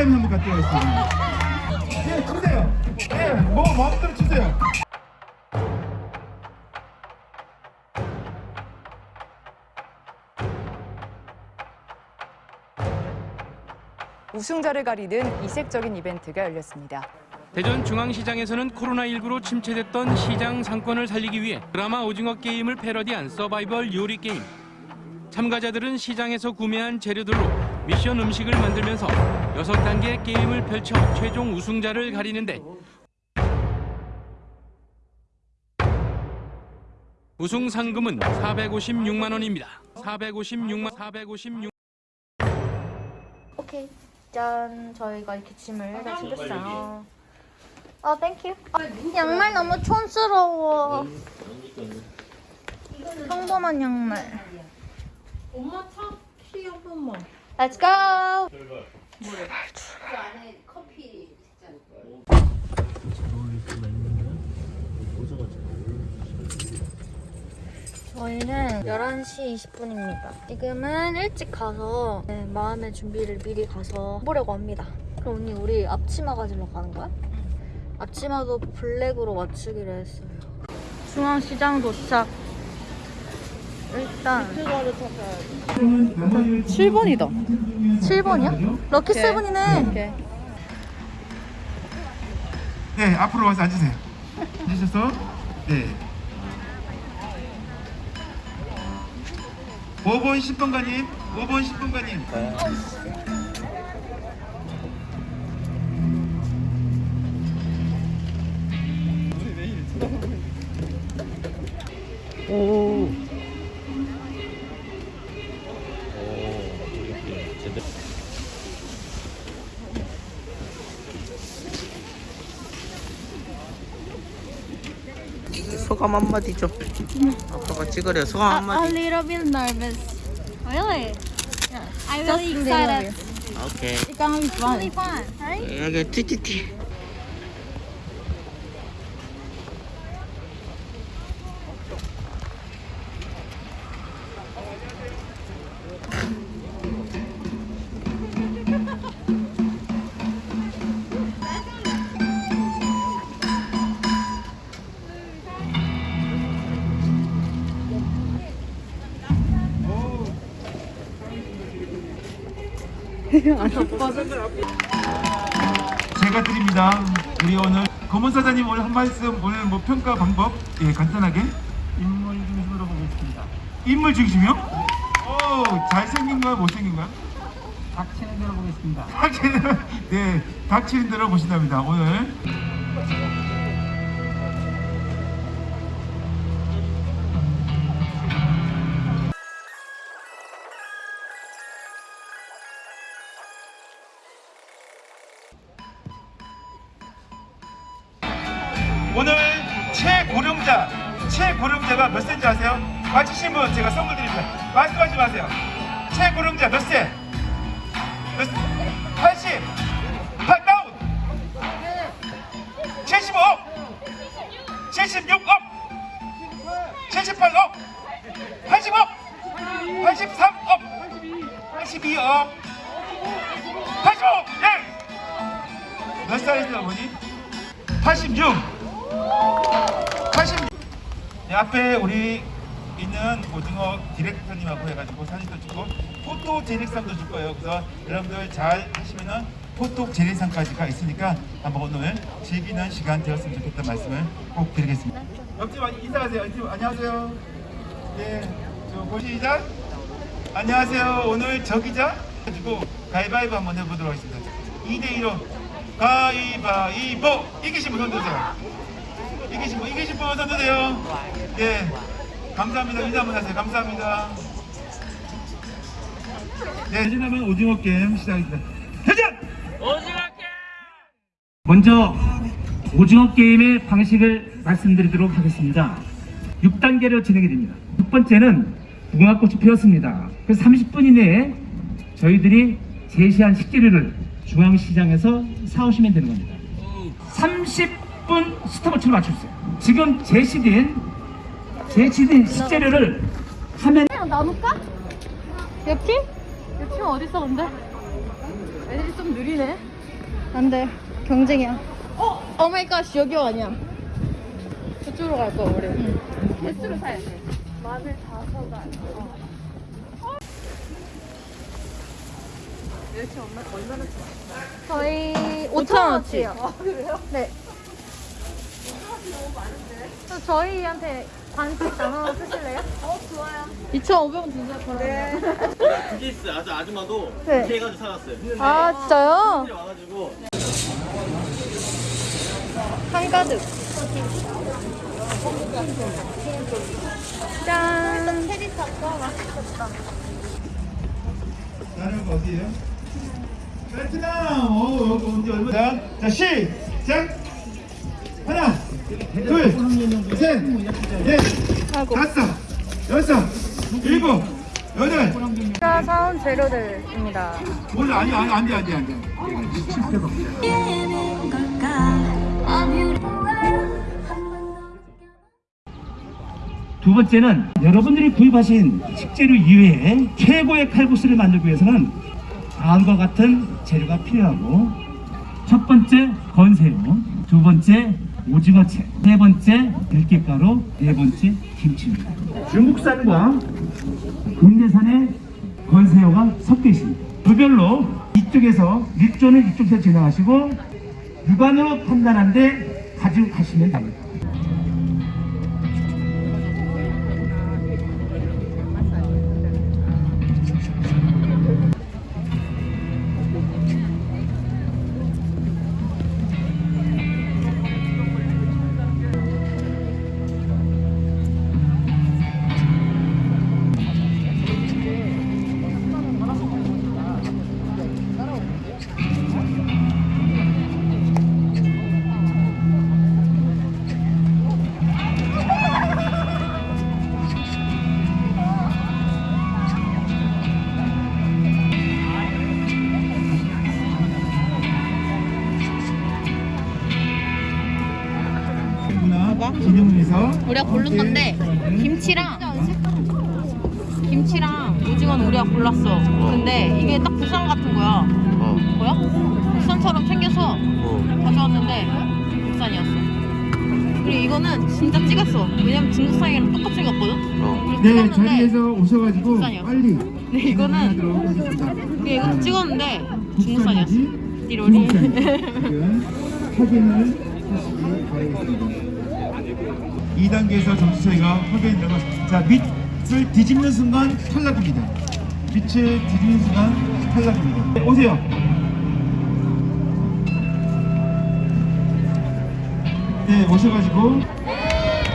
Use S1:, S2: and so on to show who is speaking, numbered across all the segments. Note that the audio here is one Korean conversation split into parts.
S1: 가위바위보 한번 갖도록 하겠습니다. 네, 주세요. 네, 뭐 마음대로 주세요.
S2: 우승자를 가리는 이색적인 이벤트가 열렸습니다.
S3: 대전 중앙시장에서는 코로나19로 침체됐던 시장 상권을 살리기 위해 드라마 오징어 게임을 패러디한 서바이벌 요리 게임. 참가자들은 시장에서 구매한 재료들로 미션 음식을 만들면서 여섯 단계 게임을 펼쳐 최종 우승자를 가리는데 우승 상금은 456만 원입니다. 456만 456
S4: 오케이. 짠. 저희가 이렇게 짐을 다 챙겼어요. 어, thank you. 어, 양말 너무 촌스러워. 평범한 양말.
S5: 엄마 차 키 한 번만.
S4: Let's go. 저희는 11시 20분입니다. 지금은 일찍 가서 네, 마음의 준비를 미리 가서 보려고 합니다. 그럼 언니 우리 앞치마 가지러 가는 거야? 앞치마도 블랙으로 맞추기로 했어요. 중앙시장 도착. 일단
S2: 7번이다.
S4: 7번이야? 럭키 세븐이네.
S1: 네, 앞으로 와서 앉으세요. 앉으셔서 네. 5번 10번가님, 5번 10번가님.
S6: 소감 한마디 좀. 아빠가 찍으래. 소감 한마디.
S4: little bit nervous. Really? Yeah. I'm really excited.
S6: 오케이.
S4: It's gonna be fun. Really fun, right?
S6: 여기 티티티.
S1: 제가 드립니다. 우리 오늘 검은 사장님 오늘 한 말씀 오늘 뭐 평가 방법 예 간단하게 인물 중심으로 보겠습니다. 인물 중심이요? 오 잘생긴가요 못생긴가요? 닥치는 대로 보겠습니다. 닥치는 네 닥치는 대로 보신답니다. 오늘 고령자가 몇 세인지 아세요? 맞히신 분 제가 선물 드립니다. 말씀하지 마세요. 최고령자 몇 세? 몇 세? 제lik상도 줄 거예요. 그래서 여러분들 잘 하시면은 포토 제lik상까지가 있으니까 한번 오늘 즐기는 시간 되었으면 좋겠다는 말씀을 꼭 드리겠습니다. 옆집 인사하세요. 옆집 안녕하세요. 예, 저 시작. 안녕하세요. 오늘 저 기자 가지고 가위바위보 한번 해보도록 하겠습니다. 2대 1로 가위바위보 이기신 분 손드세요. 이기신 분 이기신 분 손드세요. 예, 감사합니다. 인사 한번 하세요. 감사합니다. 네, 대전하면 오징어 게임 시작입니다. 대전!
S7: 먼저 오징어 게임의 방식을 말씀드리도록 하겠습니다. 6단계로 진행이 됩니다. 첫 번째는 무궁화꽃이 피었습니다. 그래서 30분 이내에 저희들이 제시한 식재료를 중앙시장에서 사오시면 되는 겁니다. 30분 스톱워치를 맞춰주세요. 지금 제시된 제시된 식재료를 화면
S4: 그냥 나눌까? 옆팀? 옆팀 어딨어 근데? 애들이 좀 느리네 안돼 경쟁이야 어? oh my god 여기 아니야 저쪽으로 갈 거야 우리 응. 개수로 사야 돼 마늘 다섯 알 저희 5,000원어치요. 아, 그래요? 네. 저 저희한테 반씩 나눠 쓰실래요? 어, 좋아요. 2,500원 주세요, 그럼. 네.
S8: BTS 아주 아줌마도
S4: 네.
S8: 이렇게 해가지고 사갔어요. 했는데
S4: 아, 진짜요?
S8: 사람들이 와가지고
S4: 한가득. 짠. 체리 탑도 맛있겠다.
S1: 나는 어디예요? 베트남. 어, 여기 언제 얼마? 자, 자 시작. 하나, 둘, 셋, 넷,
S4: 아이고.
S1: 다섯, 여섯, 일곱, 여덟.
S4: 제가 사온 재료들입니다.
S1: 뭘 아니 아니 안돼 안돼 안돼.
S7: 두 번째는 여러분들이 구입하신 식재료 이외에 최고의 칼국수를 만들기 위해서는 다음과 같은 재료가 필요하고 첫 번째 건새우, 두 번째 오징어채, 세 번째 들깨가루, 네 번째 김치입니다. 중국산과 국내산의 건새우가 섞여 있습니다. 부별로 이쪽에서 육조는 이쪽에서 진행하시고 육안으로 판단하는데 가지고 가시면 됩니다.
S9: 우리가 고른 건데 김치랑 김치랑 오징어는 우리가 골랐어. 근데 이게 딱 부산 같은 거야.
S8: 어.
S9: 뭐야? 부산처럼 생겨서 가져왔는데 국산이었어. 그리고 이거는 진짜 찍었어. 왜냐면 중국산이랑 똑같이 생겼거든. 그래서
S1: 네 자리에서 오셔가지고
S9: 국산이요.
S1: 빨리
S9: 근데 이거는. 그게 이거 찍었는데 중국산이었어. 띠로리.
S1: 확인을 하시기 바라겠습니다. 2단계에서 점수 차이가 확연히 들어가 자 밑을 뒤집는 순간 탈락입니다. 밑을 뒤집는 순간 탈락입니다. 네, 오세요. 네 오셔가지고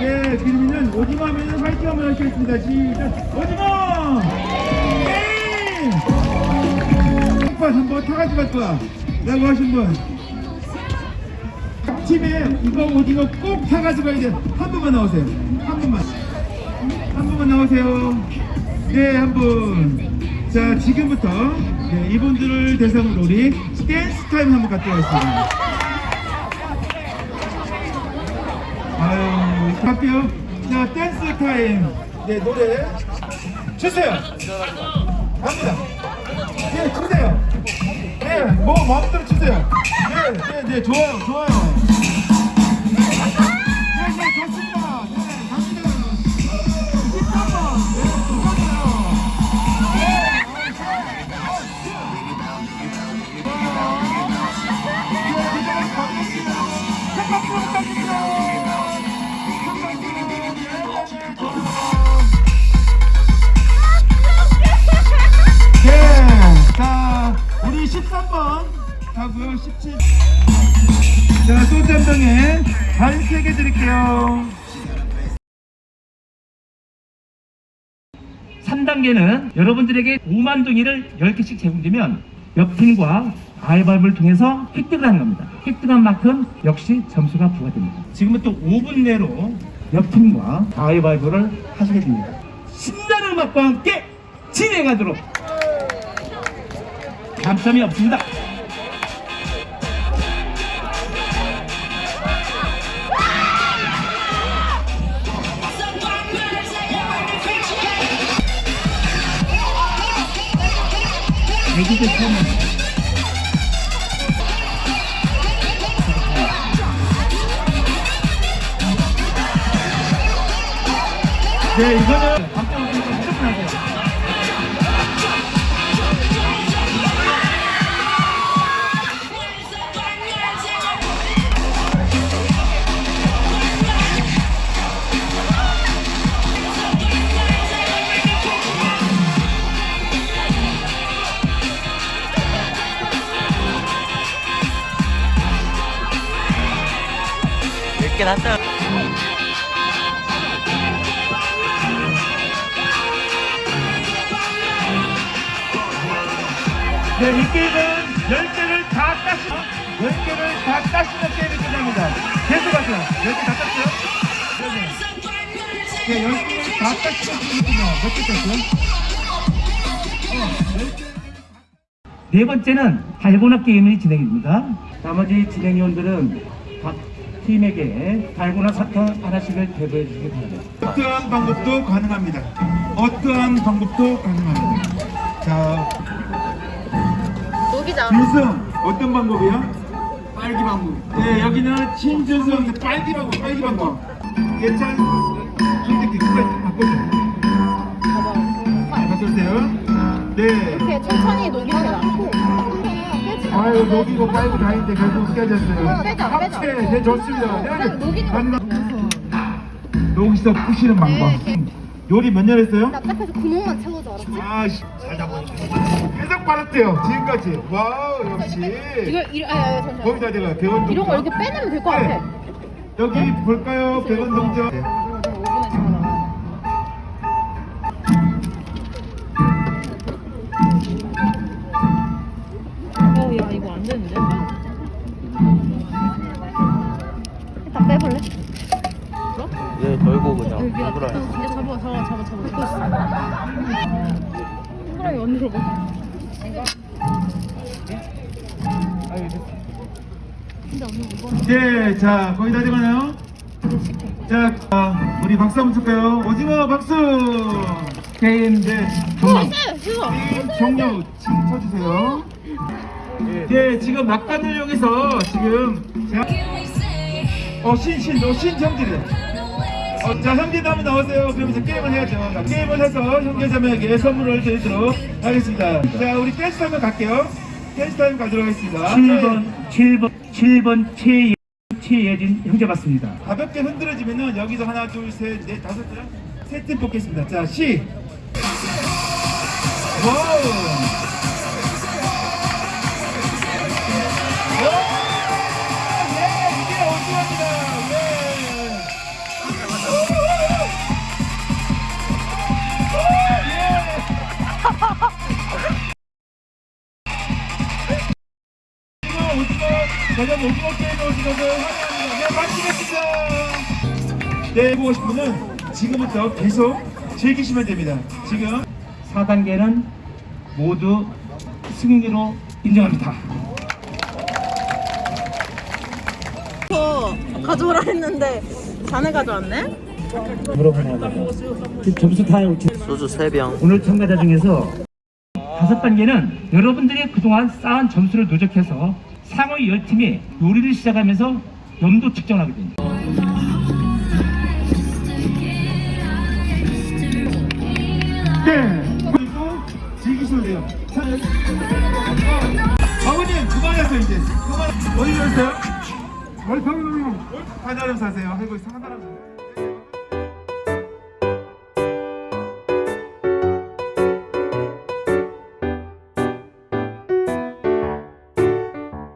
S1: 네 그러면은 오징어 하면은 화이팅 한번 하시겠습니다. 시작 오징어 네 한번 타가지고 갈 거야. 라고 하신 분. 팀에 이거 오징어 꼭 사가지고 돼. 한 분만 나오세요. 한 분만. 한 분만 나오세요. 네, 한 분. 자, 지금부터 네, 이분들을 대상으로 우리 댄스 타임 한번 갖도록 하겠습니다. 아유, 갈게요. 자, 댄스 타임. 네, 노래 주세요. 갑니다. 네, 주세요. 네, 뭐 마음대로 주세요. 네, 네, 네, 좋아요, 좋아요. 네, 네, 좋
S7: 단계는 여러분들에게 5만 동이를 10개씩 제공되면 옆 팀과 가위바위보를 통해서 획득을 하는 겁니다. 획득한 만큼 역시 점수가 부과됩니다. 지금부터 5분 내로 옆 팀과 가위바위보를 하시게 됩니다. 신나는 음악과 함께 진행하도록 감점이 없습니다.
S1: keep.
S6: Okay, you 났다.
S1: 네, 이 게임은 10개를 다 따시면, 10개를 다 따시면 게임이 끝납니다. 계속 하세요. 10개 다 땄어요? 네, 네. 네, 10개를 다 따시면 게임이 끝나요. 몇개 땄어요?
S7: 네 번째는 달고나 게임이 진행됩니다. 나머지 진행위원들은 각 팀에게 달고나 사탕 하나씩을 대부해 주시기 바랍니다.
S1: 어떠한 방법도 가능합니다. 어떠한 방법도 가능합니다. 자,
S4: 녹이자.
S1: 준승 어떤 방법이요? 빨기 방법. 네, 여기는 신준승 빨기 방법, 빨기 방법. 예찬 선택기 그거 바꿔줘. 바꿔주세요. 네.
S4: 이렇게 천천히 녹입니다.
S1: 아유 녹이고 빨고 다니는데 결국 깨졌어요.
S4: 빼자, 빼자.
S1: 합체, 네 좋습니다. 네,
S4: 녹이는.
S1: 녹이서 푸시는 방법. 요리 몇 년 했어요?
S4: 납작해서 구멍만 채워줘 알았지?
S1: 아씨 살다 보니까 빨았대요 지금까지 와우 역시
S4: 이거 이거 아, 아, 잠시만.
S1: 거기다 배원 동전
S4: 이런 거 이렇게 빼내면 될 것 같아.
S1: 네. 여기 볼까요 배원 동전
S4: 빼볼래?
S6: 얘 걸고 그냥.
S9: 진짜 잡아, 잡아, 잡아, 잡아. 손가락이 언니로 봐.
S1: 네, 자 거의 다 돼가나요? 자, 아, 우리 박수 한번 칠까요? 오징어 박수! 게임, 네, 종료. 게임 종료, 지금 쳐주세요. 네, 지금 막간을 이용해서 지금, 제가, 어, 신, 신, 너신 형제래. 어, 자, 형제도 한번 나오세요. 그럼 이제 게임을 해야죠. 자, 게임을 해서 형제자매에게 선물을 드리도록 하겠습니다. 자, 우리 댄스 타임 갈게요. 댄스 타임 가도록 하겠습니다.
S7: 7번, 7번, 7번 최예, 최예진 형제 맞습니다.
S1: 가볍게 흔들어지면은 여기서 하나 둘셋넷 다섯 세팀 뽑겠습니다. 자 시. 와우. 저녁 오징어 게임 오징어들 환영합니다. 네, 마치겠습니다. 네, 보고 싶은 분은 지금부터 계속 즐기시면 됩니다. 지금
S7: 4단계는 모두 승리로 인정합니다.
S9: 가져오라 했는데 자네 가져왔네?
S7: 물어보나요? 점수 다
S6: 소주 3병.
S7: 오늘 참가자 중에서 다섯 단계는 여러분들이 그동안 쌓은 점수를 누적해서 상위 10팀이 요리를 시작하면서 염도 측정을 하게 됩니다.
S1: 네, 그리고 즐기시면 돼요. 자, 아버님 그만하세요 이제. 그만. 어디 가세요? 월평. 하나름 사세요. 아이고 상하나름.